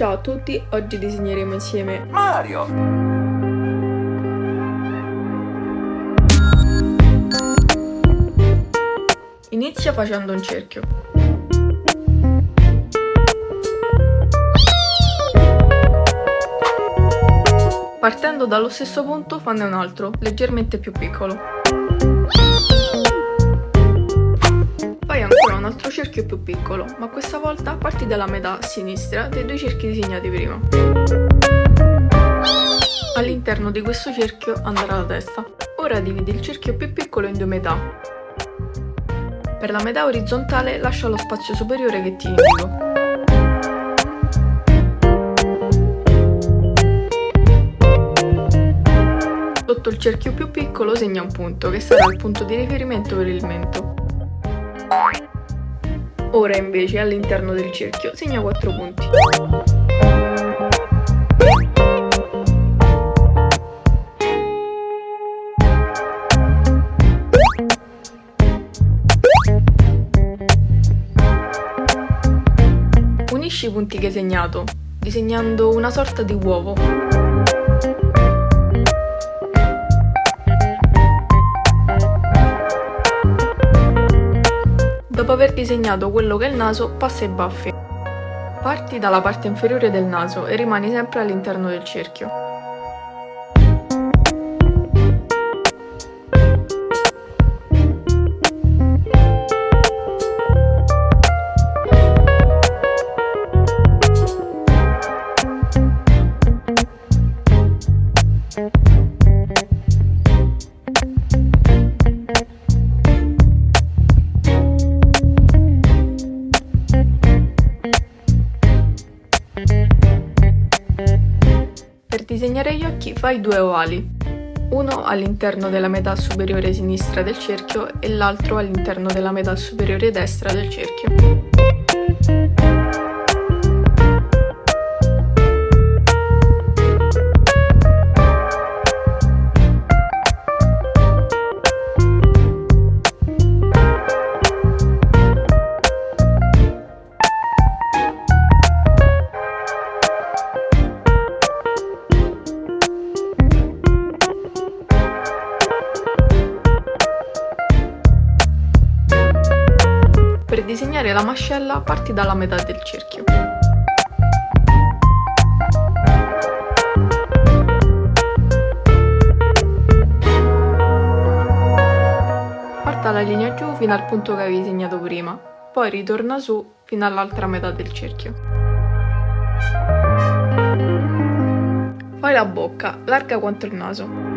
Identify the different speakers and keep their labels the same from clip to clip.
Speaker 1: Ciao a tutti, oggi disegneremo insieme
Speaker 2: Mario!
Speaker 1: Inizia facendo un cerchio. Partendo dallo stesso punto fanne un altro, leggermente più piccolo. Fai ancora un altro cerchio più piccolo, ma questa volta parti dalla metà sinistra dei due cerchi disegnati prima. All'interno di questo cerchio andrà la testa. Ora dividi il cerchio più piccolo in due metà. Per la metà orizzontale lascia lo spazio superiore che ti indico. Sotto il cerchio più piccolo segna un punto, che sarà il punto di riferimento per il mento. Ora invece all'interno del cerchio segna 4 punti. Unisci i punti che hai segnato, disegnando una sorta di uovo. Aver disegnato quello che è il naso, passa ai baffi. Parti dalla parte inferiore del naso e rimani sempre all'interno del cerchio. Per fai due ovali, uno all'interno della metà superiore sinistra del cerchio e l'altro all'interno della metà superiore destra del cerchio. La mascella parti dalla metà del cerchio. Parta la linea giù fino al punto che avevi segnato prima, poi ritorna su fino all'altra metà del cerchio. Fai la bocca, larga quanto il naso.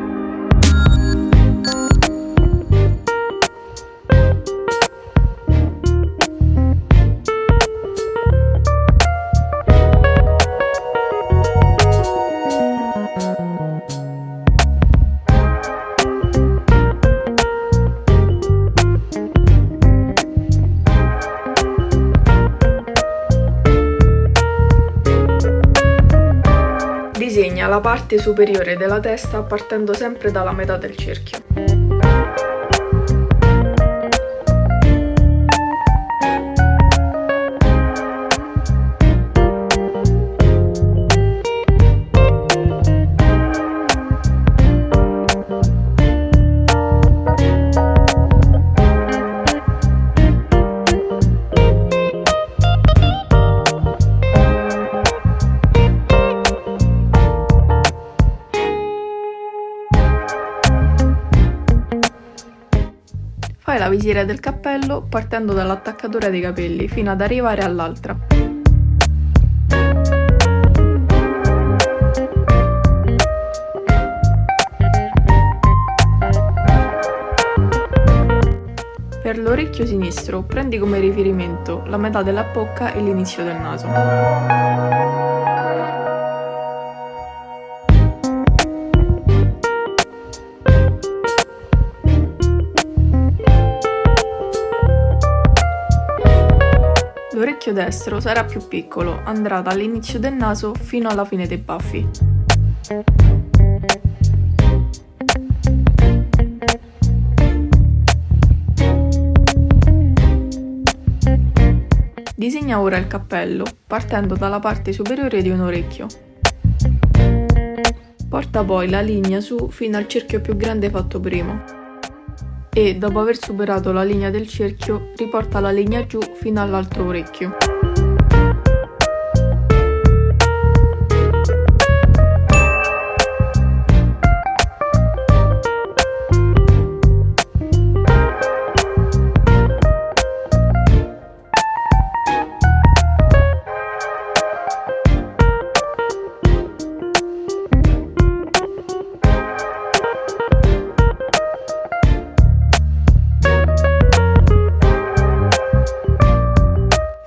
Speaker 1: Parte superiore della testa partendo sempre dalla metà del cerchio. Visiera del cappello partendo dall'attaccatura dei capelli fino ad arrivare all'altra. Per l'orecchio sinistro prendi come riferimento la metà della bocca e l'inizio del naso. L'orecchio destro sarà più piccolo, andrà dall'inizio del naso fino alla fine dei baffi. Disegna ora il cappello, partendo dalla parte superiore di un orecchio. Porta poi la linea su fino al cerchio più grande fatto prima. E, dopo aver superato la linea del cerchio, riporta la linea giù fino all'altro orecchio.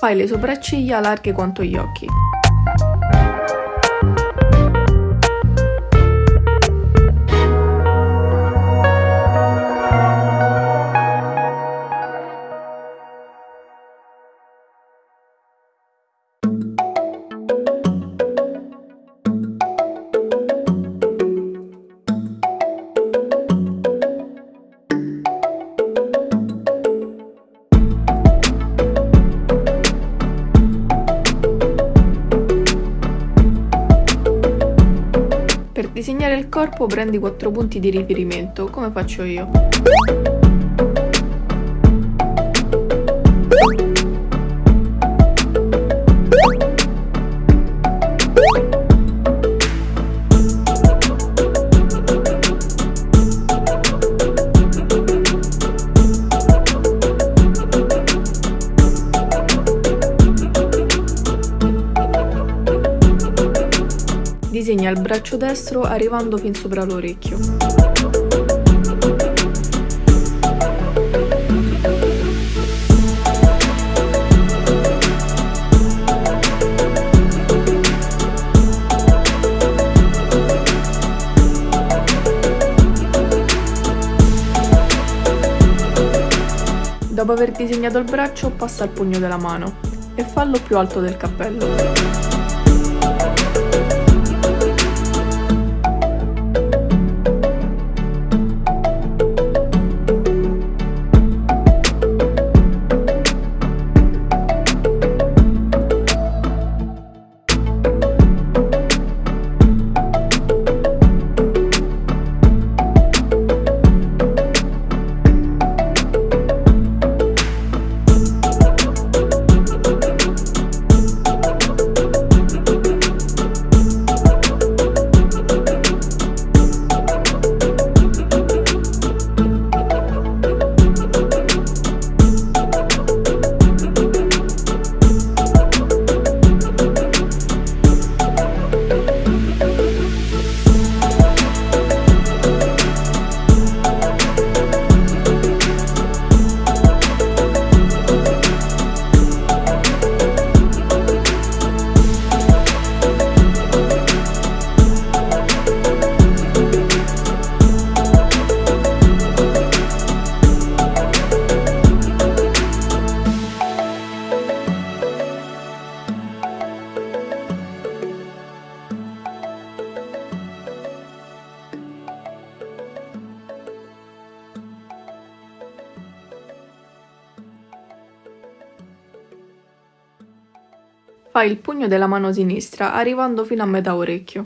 Speaker 1: Fai le sopracciglia larghe quanto gli occhi. Corpo prendi quattro punti di riferimento, come faccio io. Disegna il braccio destro arrivando fin sopra l'orecchio. Dopo aver disegnato il braccio, passa al pugno della mano e fallo più alto del cappello. Fai il pugno della mano sinistra arrivando fino a metà orecchio.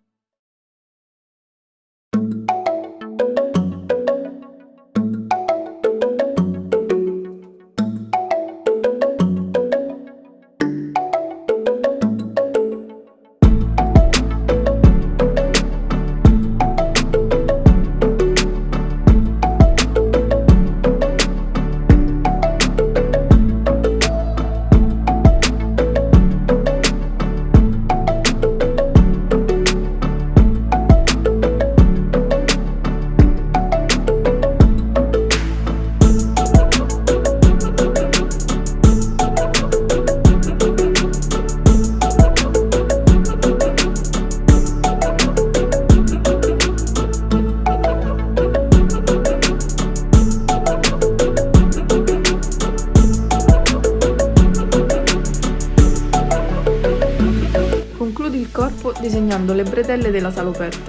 Speaker 1: Disegnando le bretelle della salopette.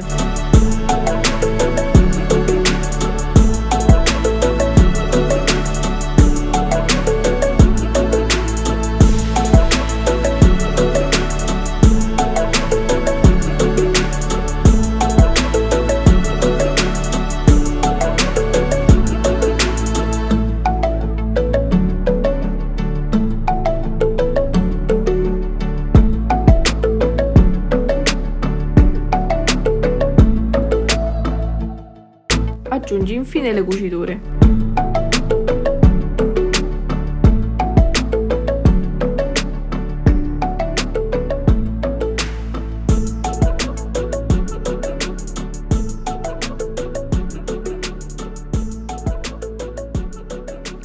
Speaker 1: Infine le cuciture.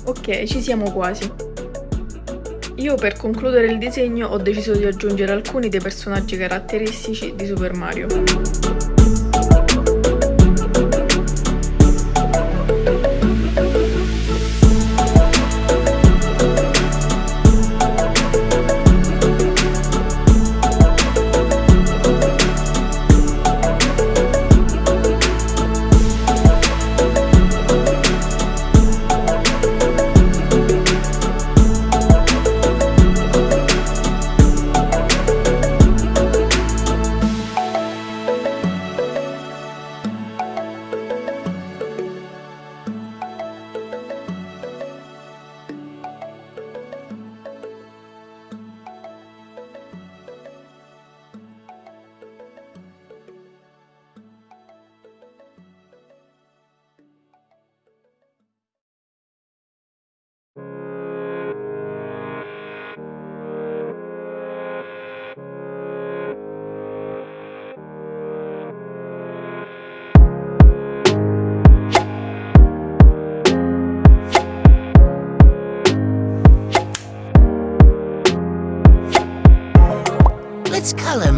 Speaker 1: Ok, ci siamo quasi. Io per concludere il disegno ho deciso di aggiungere alcuni dei personaggi caratteristici di Super Mario.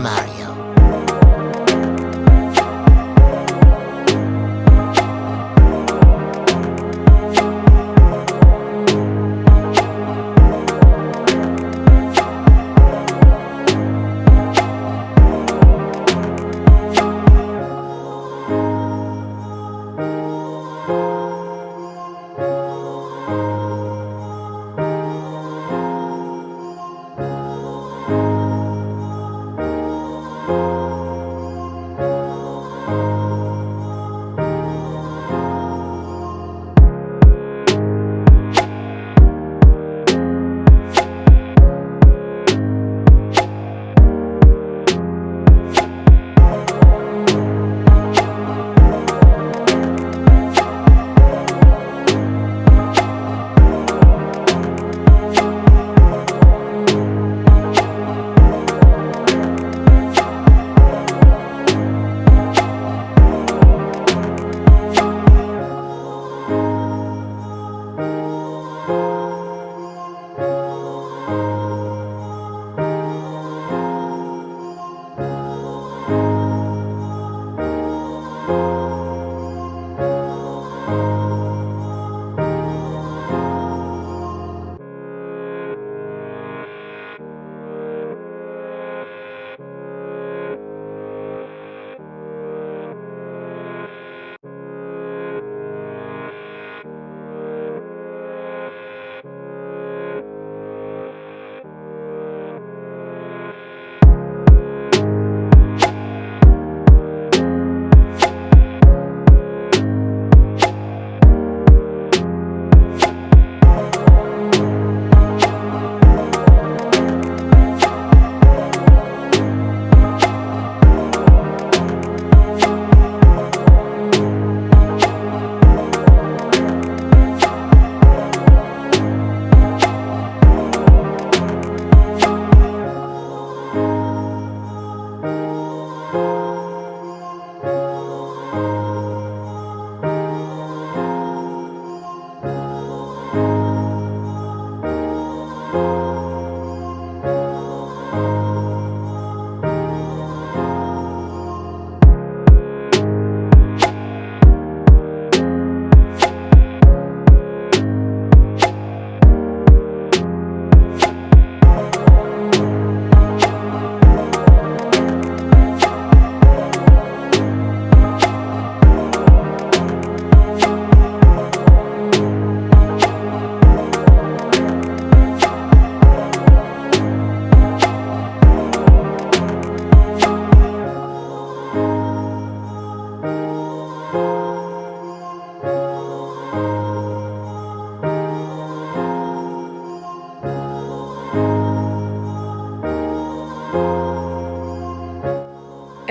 Speaker 2: Mario.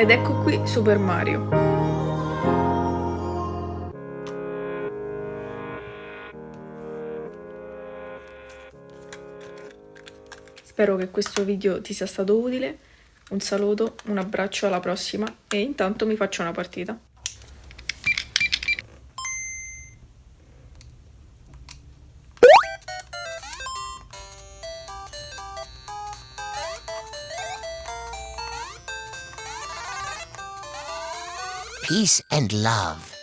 Speaker 1: ed ecco qui Super Mario. Spero che questo video ti sia stato utile, un saluto, un abbraccio alla prossima e intanto mi faccio una partita.
Speaker 2: Peace and love.